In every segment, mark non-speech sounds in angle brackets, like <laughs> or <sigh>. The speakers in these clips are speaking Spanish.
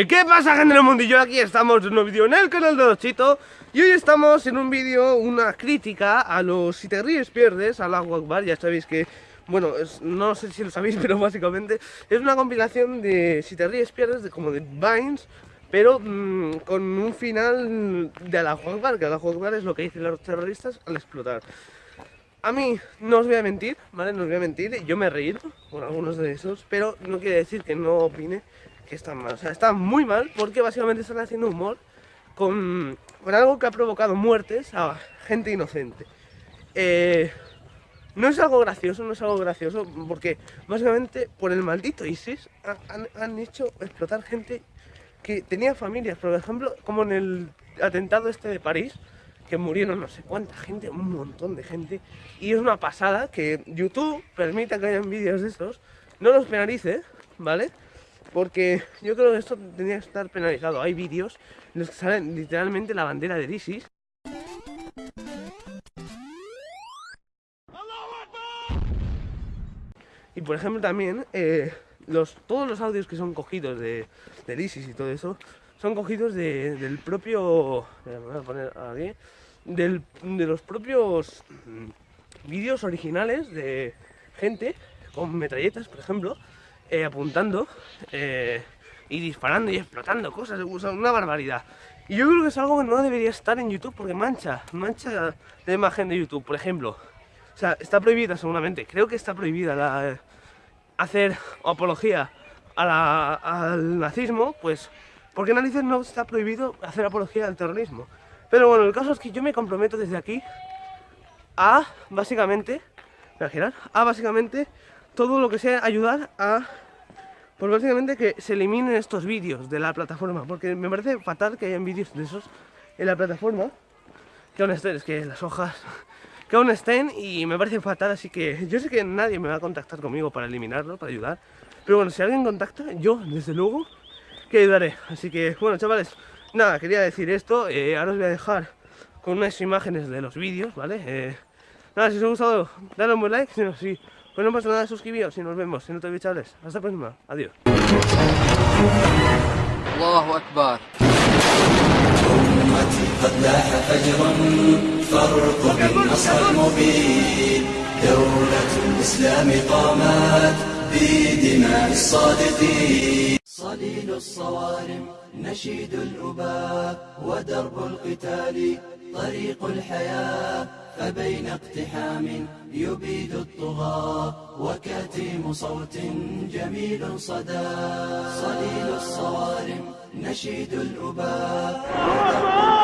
Eh, ¿Qué pasa gente del mundillo? Aquí estamos en un vídeo en el canal de Dochito Y hoy estamos en un vídeo, una crítica a los Si te ríes pierdes, a la Bar Ya sabéis que, bueno, no sé si lo sabéis <laughs> pero básicamente Es una compilación de Si te ríes pierdes, de, como de Vines Pero mm, con un final de la Bar Que la Bar es lo que dicen los terroristas al explotar a mí, no os voy a mentir, ¿vale? No os voy a mentir, yo me he reído con algunos de esos, pero no quiere decir que no opine que están mal. O sea, está muy mal porque básicamente están haciendo humor con, algo que ha provocado muertes a gente inocente. Eh, no es algo gracioso, no es algo gracioso, porque básicamente por el maldito ISIS han, han hecho explotar gente que tenía familias, por ejemplo, como en el atentado este de París, que murieron no sé cuánta gente, un montón de gente. Y es una pasada que YouTube permita que hayan vídeos de estos, no los penalice, ¿vale? Porque yo creo que esto tendría que estar penalizado. Hay vídeos en los que salen literalmente la bandera de ISIS. Y por ejemplo también, eh, los, todos los audios que son cogidos de, del ISIS y todo eso, son cogidos del propio... Me voy a poner aquí de los propios vídeos originales de gente con metralletas, por ejemplo, eh, apuntando eh, y disparando y explotando cosas, una barbaridad. Y yo creo que es algo que no debería estar en YouTube porque mancha, mancha la imagen de YouTube, por ejemplo. O sea, está prohibida seguramente, creo que está prohibida la, hacer apología al nazismo, pues, ¿por qué narices no está prohibido hacer apología al terrorismo? Pero bueno, el caso es que yo me comprometo desde aquí a, básicamente, a básicamente todo lo que sea ayudar a, pues básicamente que se eliminen estos vídeos de la plataforma, porque me parece fatal que hayan vídeos de esos en la plataforma, que aún estén, es que las hojas, que aún estén y me parece fatal, así que yo sé que nadie me va a contactar conmigo para eliminarlo, para ayudar, pero bueno, si alguien contacta, yo desde luego que ayudaré, así que bueno chavales, nada, quería decir esto. Eh, ahora os voy a dejar con unas imágenes de los vídeos, ¿vale? Eh, nada, si os ha gustado, dale un buen like. Si no, si, pues no pasa nada, suscribíos y nos vemos en otro vídeo, chavales. Hasta la próxima. Adiós. Allahu Akbar. قد لاح فجرا فارقب النصر المبين دولة الإسلام قامت بدماء الصادقين صليل الصوارم نشيد الأباء ودرب القتال طريق الحياة فبين اقتحام يبيد الطغاة وكتيم صوت جميل صدى. صليل الصوارم نشيد الأباء.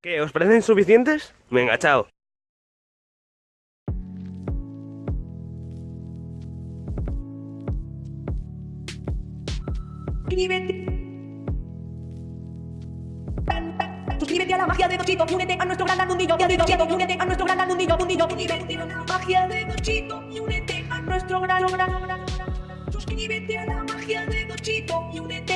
¿Qué? ¿Os parecen suficientes? Venga, chao. Suscríbete a la magia de Dochito, únete a nuestro gran mundillo, únete a nuestro gran mundillo, mundillo, únete a la magia de Dochito y únete a nuestro gran, gran, Suscríbete a la magia de Dochito y únete a nuestro gran,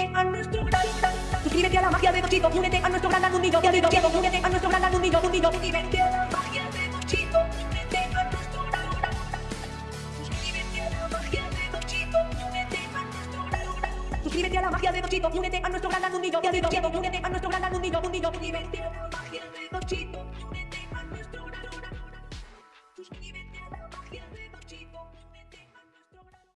Suscríbete a la magia de Dochito, únete a nuestro gran mundillo, únete a nuestro gran mundillo, mundillo, Suscríbete a la magia de únete a nuestro gran, Suscríbete a la magia de Dochito, únete a nuestro gran, Suscríbete la magia de únete a nuestro gran mundillo, únete a nuestro gran mundillo, suscríbete a